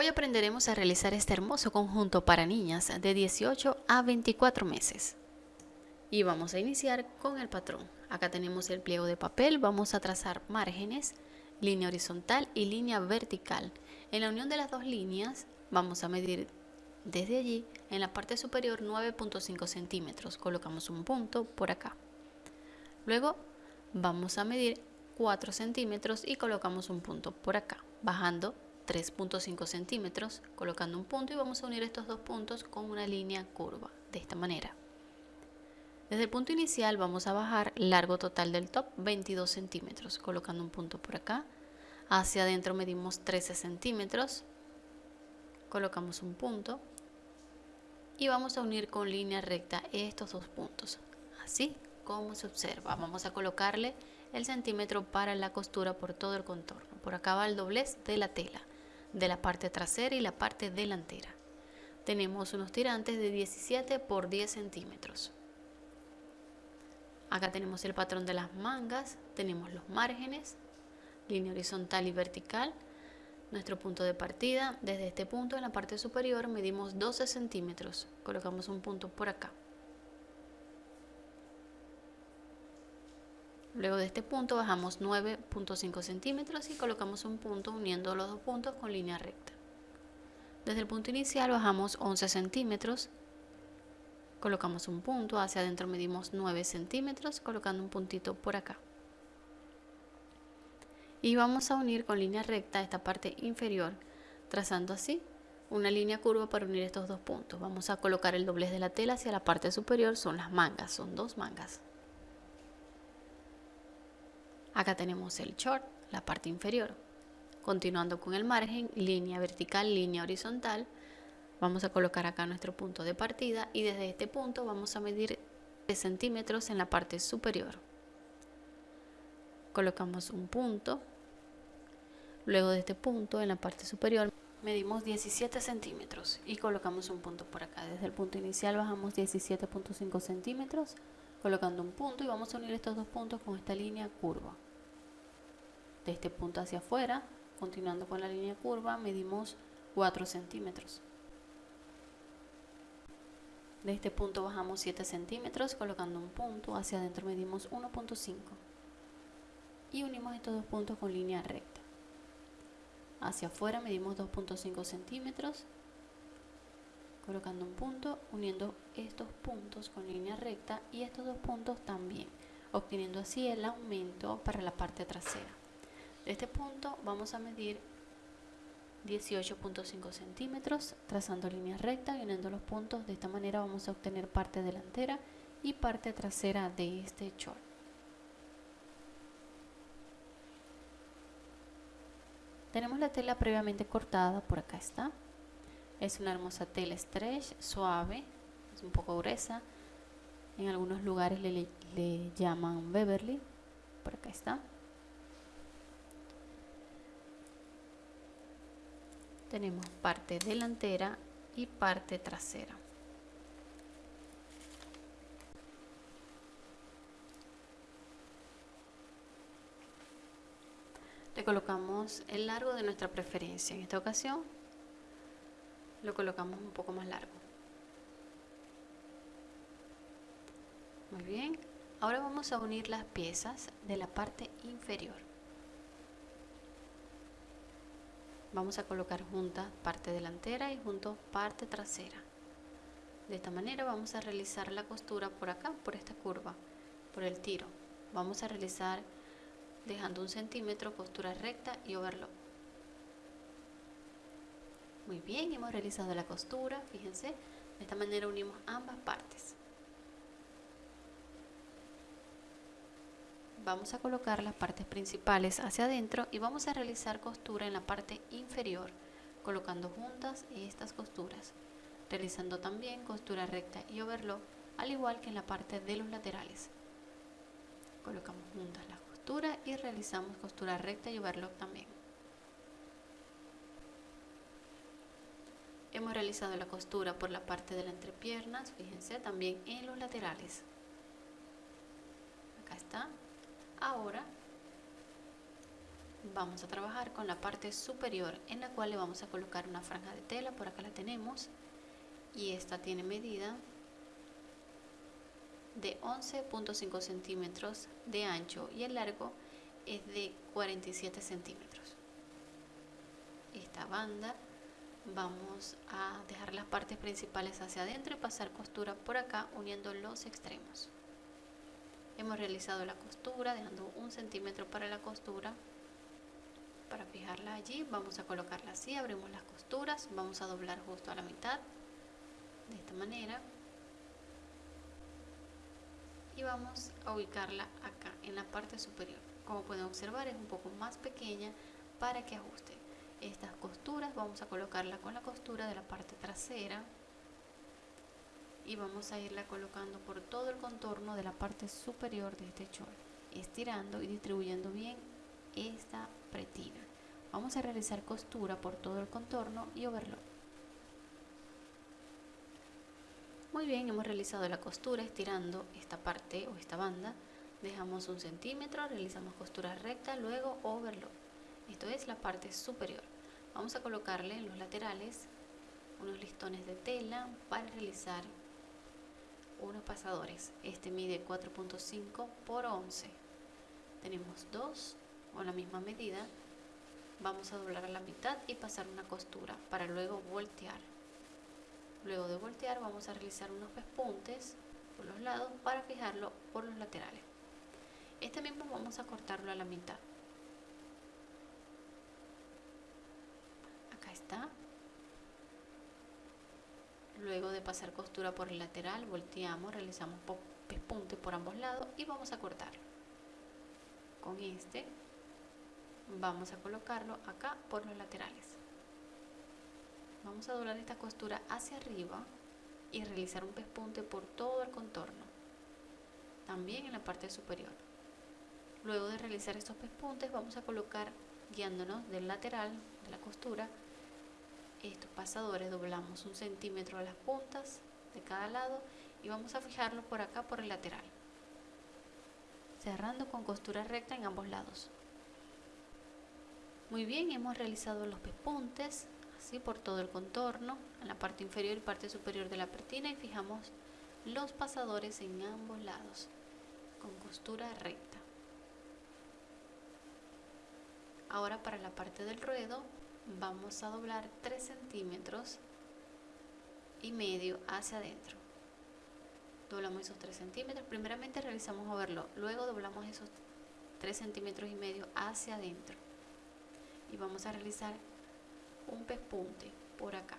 Hoy aprenderemos a realizar este hermoso conjunto para niñas de 18 a 24 meses. Y vamos a iniciar con el patrón. Acá tenemos el pliego de papel, vamos a trazar márgenes, línea horizontal y línea vertical. En la unión de las dos líneas vamos a medir desde allí en la parte superior 9.5 centímetros. Colocamos un punto por acá. Luego vamos a medir 4 centímetros y colocamos un punto por acá, bajando 3.5 centímetros, colocando un punto y vamos a unir estos dos puntos con una línea curva, de esta manera. Desde el punto inicial vamos a bajar largo total del top 22 centímetros, colocando un punto por acá. Hacia adentro medimos 13 centímetros, colocamos un punto y vamos a unir con línea recta estos dos puntos, así como se observa. Vamos a colocarle el centímetro para la costura por todo el contorno. Por acá va el doblez de la tela de la parte trasera y la parte delantera. Tenemos unos tirantes de 17 por 10 centímetros. Acá tenemos el patrón de las mangas, tenemos los márgenes, línea horizontal y vertical, nuestro punto de partida. Desde este punto en la parte superior medimos 12 centímetros, colocamos un punto por acá. Luego de este punto bajamos 9.5 centímetros y colocamos un punto uniendo los dos puntos con línea recta. Desde el punto inicial bajamos 11 centímetros, colocamos un punto, hacia adentro medimos 9 centímetros, colocando un puntito por acá. Y vamos a unir con línea recta esta parte inferior, trazando así una línea curva para unir estos dos puntos. Vamos a colocar el doblez de la tela hacia la parte superior, son las mangas, son dos mangas. Acá tenemos el short, la parte inferior. Continuando con el margen, línea vertical, línea horizontal. Vamos a colocar acá nuestro punto de partida y desde este punto vamos a medir 3 centímetros en la parte superior. Colocamos un punto. Luego de este punto en la parte superior medimos 17 centímetros y colocamos un punto por acá. Desde el punto inicial bajamos 17.5 centímetros colocando un punto y vamos a unir estos dos puntos con esta línea curva de este punto hacia afuera, continuando con la línea curva, medimos 4 centímetros. De este punto bajamos 7 centímetros, colocando un punto, hacia adentro medimos 1.5 y unimos estos dos puntos con línea recta. Hacia afuera medimos 2.5 centímetros, colocando un punto, uniendo estos puntos con línea recta y estos dos puntos también, obteniendo así el aumento para la parte trasera. Este punto vamos a medir 18.5 centímetros trazando línea recta y uniendo los puntos. De esta manera vamos a obtener parte delantera y parte trasera de este short tenemos la tela previamente cortada por acá está. Es una hermosa tela stretch suave es un poco gruesa. En algunos lugares le, le llaman Beverly por acá está tenemos parte delantera y parte trasera. Le colocamos el largo de nuestra preferencia. En esta ocasión lo colocamos un poco más largo. Muy bien. Ahora vamos a unir las piezas de la parte inferior. Vamos a colocar juntas parte delantera y junto parte trasera. De esta manera vamos a realizar la costura por acá por esta curva por el tiro. Vamos a realizar dejando un centímetro costura recta y overlock. Muy bien hemos realizado la costura fíjense. De esta manera unimos ambas partes vamos a colocar las partes principales hacia adentro y vamos a realizar costura en la parte inferior colocando juntas estas costuras realizando también costura recta y overlock al igual que en la parte de los laterales. Colocamos juntas las costuras y realizamos costura recta y overlock también. Hemos realizado la costura por la parte de las entrepiernas fíjense también en los laterales. Acá está Ahora vamos a trabajar con la parte superior en la cual le vamos a colocar una franja de tela, por acá la tenemos, y esta tiene medida de 11.5 centímetros de ancho y el largo es de 47 centímetros. Esta banda vamos a dejar las partes principales hacia adentro y pasar costura por acá uniendo los extremos. Hemos realizado la costura dejando un centímetro para la costura. Para fijarla allí vamos a colocarla así, abrimos las costuras, vamos a doblar justo a la mitad de esta manera. Y vamos a ubicarla acá en la parte superior. Como pueden observar es un poco más pequeña para que ajuste. Estas costuras vamos a colocarla con la costura de la parte trasera y vamos a irla colocando por todo el contorno de la parte superior de este short estirando y distribuyendo bien esta pretina vamos a realizar costura por todo el contorno y overlock Muy bien, hemos realizado la costura estirando esta parte o esta banda. Dejamos un centímetro, realizamos costura recta, luego overlock. Esto es la parte superior. Vamos a colocarle en los laterales unos listones de tela para realizar unos pasadores. Este mide 4.5 por 11. Tenemos dos con la misma medida. Vamos a doblar a la mitad y pasar una costura para luego voltear. Luego de voltear vamos a realizar unos pespuntes por los lados para fijarlo por los laterales. Este mismo vamos a cortarlo a la mitad. Acá está. Luego de pasar costura por el lateral, volteamos, realizamos pespunte por ambos lados y vamos a cortarlo. Con este vamos a colocarlo acá por los laterales vamos a doblar esta costura hacia arriba y realizar un pespunte por todo el contorno también en la parte superior luego de realizar estos pespuntes vamos a colocar guiándonos del lateral de la costura estos pasadores doblamos un centímetro a las puntas de cada lado y vamos a fijarlo por acá por el lateral cerrando con costura recta en ambos lados muy bien hemos realizado los pespuntes así por todo el contorno, en la parte inferior y parte superior de la pertina y fijamos los pasadores en ambos lados con costura recta. Ahora para la parte del ruedo vamos a doblar 3 centímetros y medio hacia adentro. Doblamos esos 3 centímetros, primeramente realizamos overlock, luego doblamos esos 3 centímetros y medio hacia adentro. Y vamos a realizar un pespunte por acá.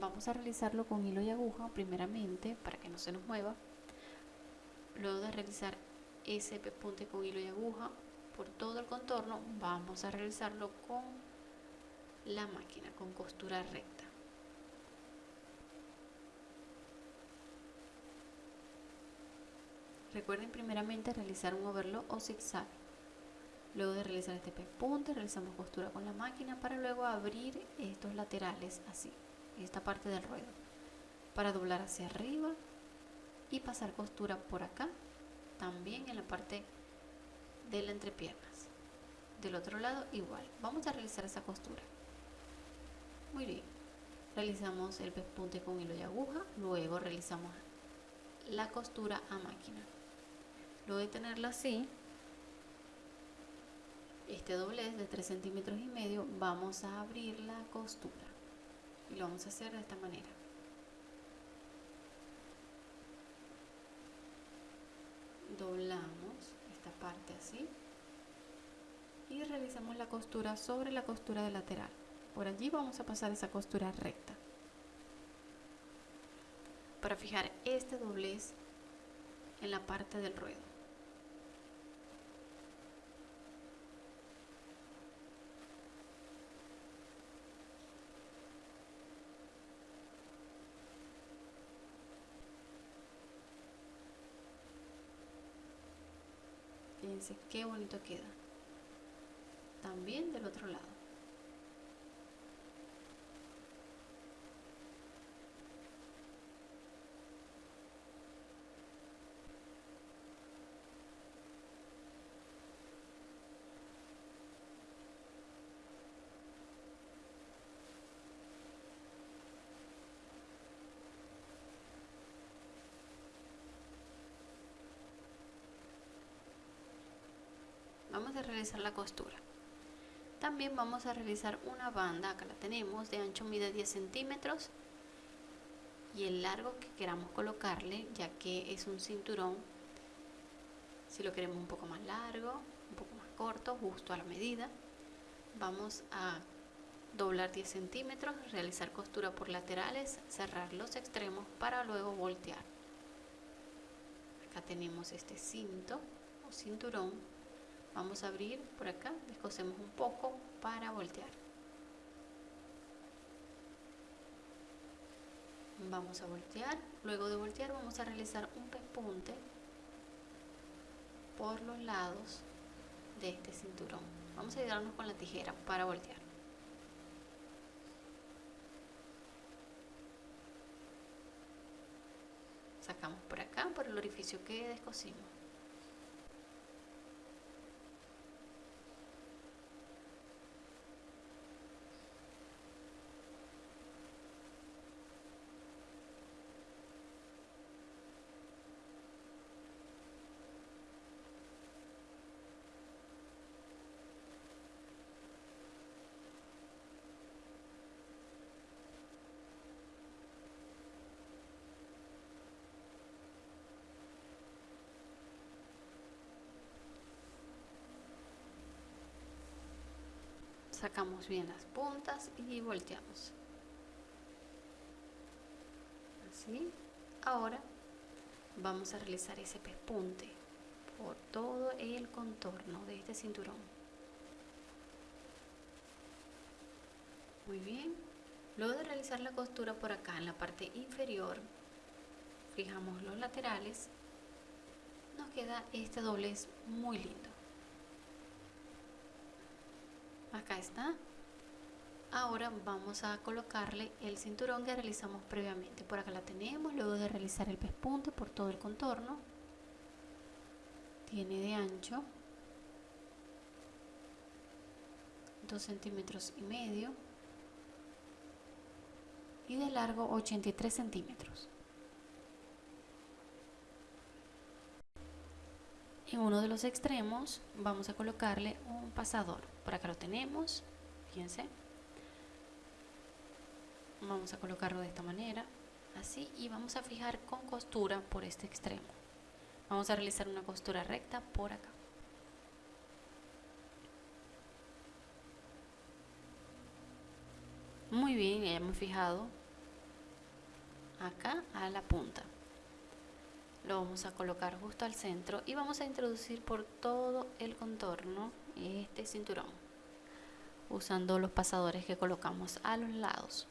Vamos a realizarlo con hilo y aguja primeramente para que no se nos mueva. Luego de realizar ese pespunte con hilo y aguja por todo el contorno vamos a realizarlo con la máquina con costura recta recuerden primeramente realizar un overlock o zigzag Luego de realizar este pespunte, realizamos costura con la máquina para luego abrir estos laterales así, esta parte del ruedo, para doblar hacia arriba y pasar costura por acá, también en la parte de la entrepiernas. Del otro lado igual, vamos a realizar esa costura. Muy bien, realizamos el pespunte con hilo y aguja, luego realizamos la costura a máquina. Luego de tenerlo así, este doblez de 3 centímetros y medio vamos a abrir la costura. Y lo vamos a hacer de esta manera. Doblamos esta parte así. Y realizamos la costura sobre la costura de lateral por allí vamos a pasar esa costura recta. Para fijar este doblez en la parte del ruedo. Fíjense qué bonito queda. También del otro lado de realizar la costura. También vamos a realizar una banda, acá la tenemos, de ancho mide 10 centímetros y el largo que queramos colocarle, ya que es un cinturón, si lo queremos un poco más largo, un poco más corto, justo a la medida, vamos a doblar 10 centímetros, realizar costura por laterales, cerrar los extremos para luego voltear. Acá tenemos este cinto o cinturón vamos a abrir por acá descosemos un poco para voltear. Vamos a voltear. Luego de voltear vamos a realizar un pespunte por los lados de este cinturón. Vamos a ayudarnos con la tijera para voltear. Sacamos por acá por el orificio que descosimos sacamos bien las puntas y volteamos. Así. Ahora vamos a realizar ese pespunte por todo el contorno de este cinturón. Muy bien. Luego de realizar la costura por acá en la parte inferior fijamos los laterales. Nos queda este doblez muy lindo acá está. Ahora vamos a colocarle el cinturón que realizamos previamente. Por acá la tenemos luego de realizar el pespunte por todo el contorno. Tiene de ancho 2 centímetros y medio y de largo 83 centímetros. En uno de los extremos vamos a colocarle un pasador por acá lo tenemos fíjense. Vamos a colocarlo de esta manera así y vamos a fijar con costura por este extremo. Vamos a realizar una costura recta por acá. Muy bien ya hemos fijado acá a la punta. Lo vamos a colocar justo al centro y vamos a introducir por todo el contorno este cinturón usando los pasadores que colocamos a los lados.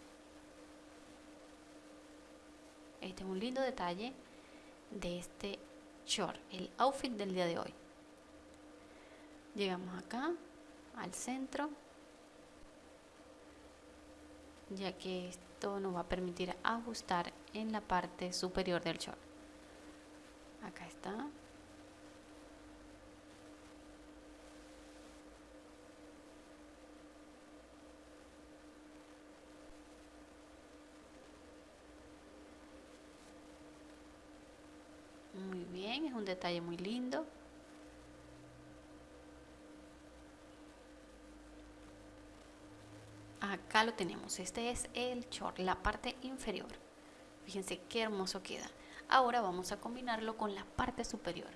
Este es un lindo detalle de este short el outfit del día de hoy. Llegamos acá al centro ya que esto nos va a permitir ajustar en la parte superior del short. Acá está muy bien es un detalle muy lindo acá lo tenemos este es el short la parte inferior fíjense qué hermoso queda Ahora vamos a combinarlo con la parte superior.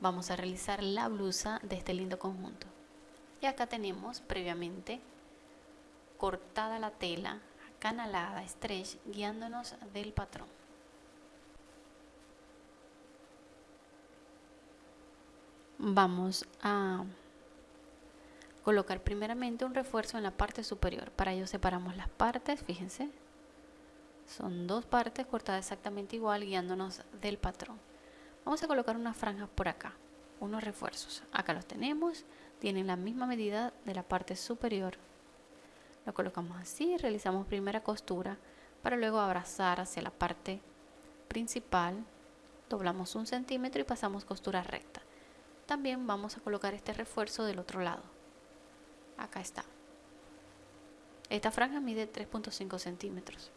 Vamos a realizar la blusa de este lindo conjunto. Y acá tenemos previamente cortada la tela, canalada, stretch, guiándonos del patrón. Vamos a colocar primeramente un refuerzo en la parte superior. Para ello separamos las partes, fíjense, son dos partes cortadas exactamente igual guiándonos del patrón. Vamos a colocar unas franjas por acá, unos refuerzos. Acá los tenemos, tienen la misma medida de la parte superior. Lo colocamos así, realizamos primera costura para luego abrazar hacia la parte principal. Doblamos un centímetro y pasamos costura recta. También vamos a colocar este refuerzo del otro lado. Acá está. Esta franja mide 3.5 centímetros.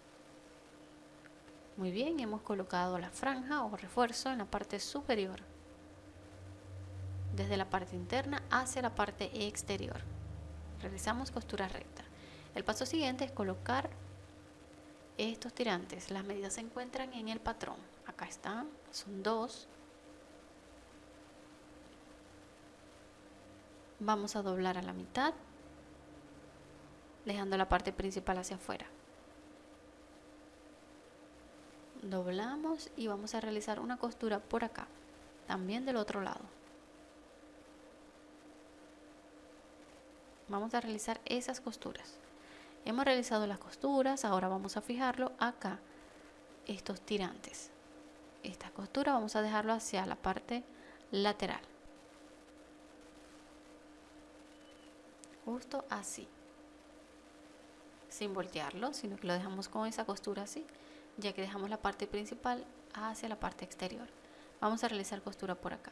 Muy bien, hemos colocado la franja o refuerzo en la parte superior. desde la parte interna hacia la parte exterior. Realizamos costura recta. El paso siguiente es colocar estos tirantes. Las medidas se encuentran en el patrón. Acá están, son dos. Vamos a doblar a la mitad, dejando la parte principal hacia afuera. Doblamos y vamos a realizar una costura por acá, también del otro lado. Vamos a realizar esas costuras. Hemos realizado las costuras, ahora vamos a fijarlo acá, estos tirantes. Esta costura vamos a dejarlo hacia la parte lateral. Justo así. Sin voltearlo, sino que lo dejamos con esa costura así, ya que dejamos la parte principal hacia la parte exterior. Vamos a realizar costura por acá.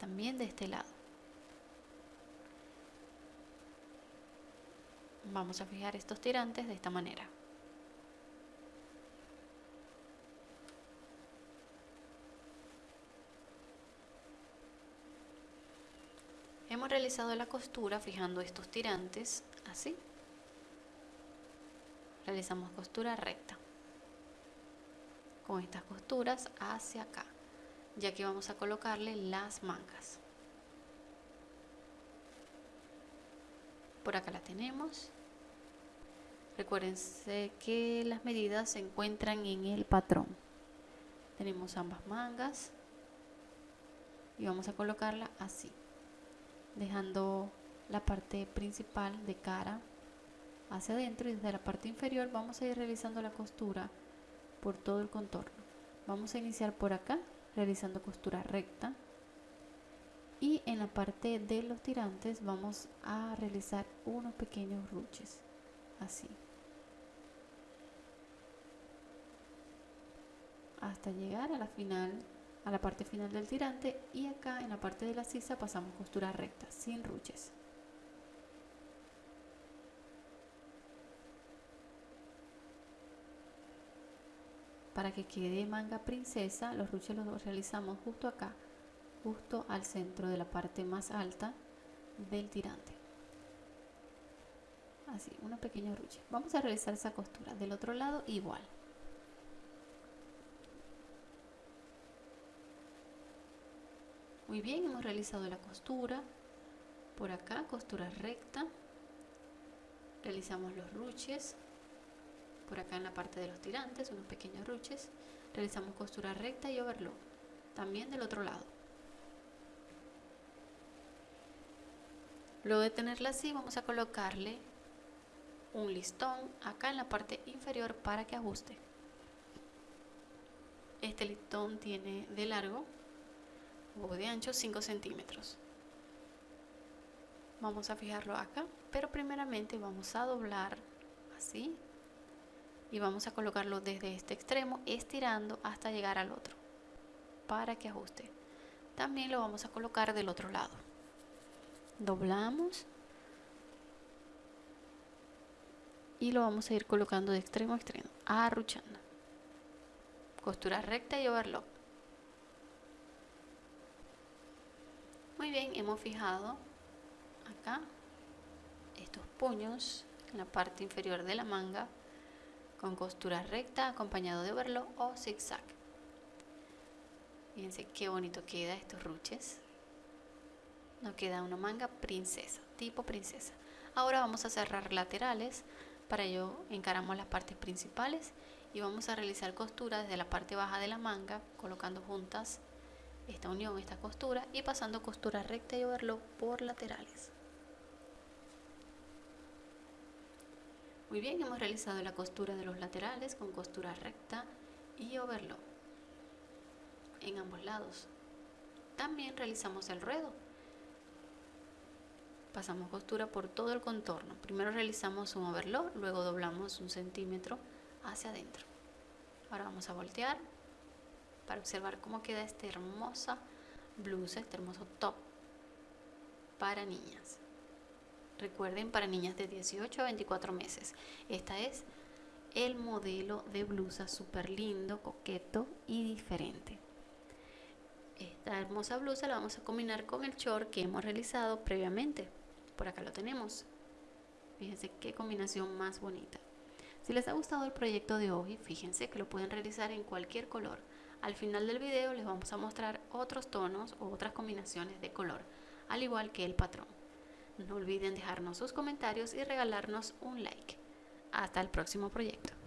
También de este lado. Vamos a fijar estos tirantes de esta manera. Hemos realizado la costura fijando estos tirantes así. Realizamos costura recta. Con estas costuras hacia acá, ya que vamos a colocarle las mangas. Por acá la tenemos. Recuérdense que las medidas se encuentran en el patrón. Tenemos ambas mangas y vamos a colocarla así, dejando la parte principal de cara hacia adentro y desde la parte inferior vamos a ir realizando la costura por todo el contorno. Vamos a iniciar por acá realizando costura recta. Y en la parte de los tirantes vamos a realizar unos pequeños ruches así. Hasta llegar a la final a la parte final del tirante y acá en la parte de la sisa pasamos costura recta sin ruches. Para que quede manga princesa los ruches los realizamos justo acá justo al centro de la parte más alta del tirante. Así una pequeña ruche. Vamos a realizar esa costura del otro lado igual Muy bien, hemos realizado la costura. Por acá, costura recta. Realizamos los ruches. Por acá en la parte de los tirantes, unos pequeños ruches. Realizamos costura recta y overlock. También del otro lado. Luego de tenerla así, vamos a colocarle un listón acá en la parte inferior para que ajuste. Este listón tiene de largo o de ancho 5 centímetros. Vamos a fijarlo acá, pero primeramente vamos a doblar así y vamos a colocarlo desde este extremo estirando hasta llegar al otro para que ajuste. También lo vamos a colocar del otro lado. Doblamos y lo vamos a ir colocando de extremo a extremo, arruchando. Costura recta y overlock. Muy bien, hemos fijado acá estos puños en la parte inferior de la manga con costura recta acompañado de overlock o zigzag. Fíjense qué bonito queda estos ruches. Nos queda una manga princesa, tipo princesa. Ahora vamos a cerrar laterales. Para ello encaramos las partes principales y vamos a realizar costura desde la parte baja de la manga colocando juntas esta unión, esta costura y pasando costura recta y overlock por laterales. Muy bien, hemos realizado la costura de los laterales con costura recta y overlock en ambos lados. También realizamos el ruedo. Pasamos costura por todo el contorno. Primero realizamos un overlock, luego doblamos un centímetro hacia adentro. Ahora vamos a voltear para observar cómo queda esta hermosa blusa, este hermoso top para niñas. Recuerden, para niñas de 18 a 24 meses. Esta es el modelo de blusa súper lindo, coqueto y diferente. Esta hermosa blusa la vamos a combinar con el short que hemos realizado previamente. Por acá lo tenemos. Fíjense qué combinación más bonita. Si les ha gustado el proyecto de hoy, fíjense que lo pueden realizar en cualquier color. Al final del video les vamos a mostrar otros tonos o otras combinaciones de color, al igual que el patrón. No olviden dejarnos sus comentarios y regalarnos un like. Hasta el próximo proyecto.